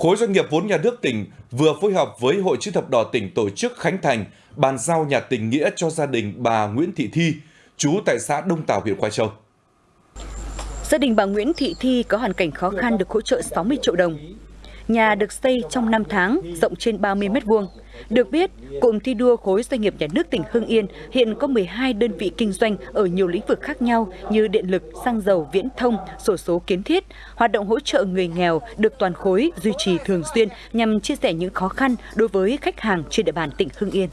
khối doanh nghiệp vốn nhà nước tỉnh vừa phối hợp với Hội chữ thập đỏ tỉnh tổ chức khánh thành bàn giao nhà tình nghĩa cho gia đình bà Nguyễn Thị Thi, trú tại xã Đông Tảo, huyện Quai Châu. Gia đình bà Nguyễn Thị Thi có hoàn cảnh khó khăn được hỗ trợ 60 triệu đồng. Nhà được xây trong 5 tháng, rộng trên 30 m2. Được biết, cụm thi đua khối doanh nghiệp nhà nước tỉnh Hưng Yên hiện có 12 đơn vị kinh doanh ở nhiều lĩnh vực khác nhau như điện lực, xăng dầu, viễn thông, sổ số kiến thiết. Hoạt động hỗ trợ người nghèo được toàn khối duy trì thường xuyên nhằm chia sẻ những khó khăn đối với khách hàng trên địa bàn tỉnh Hưng Yên.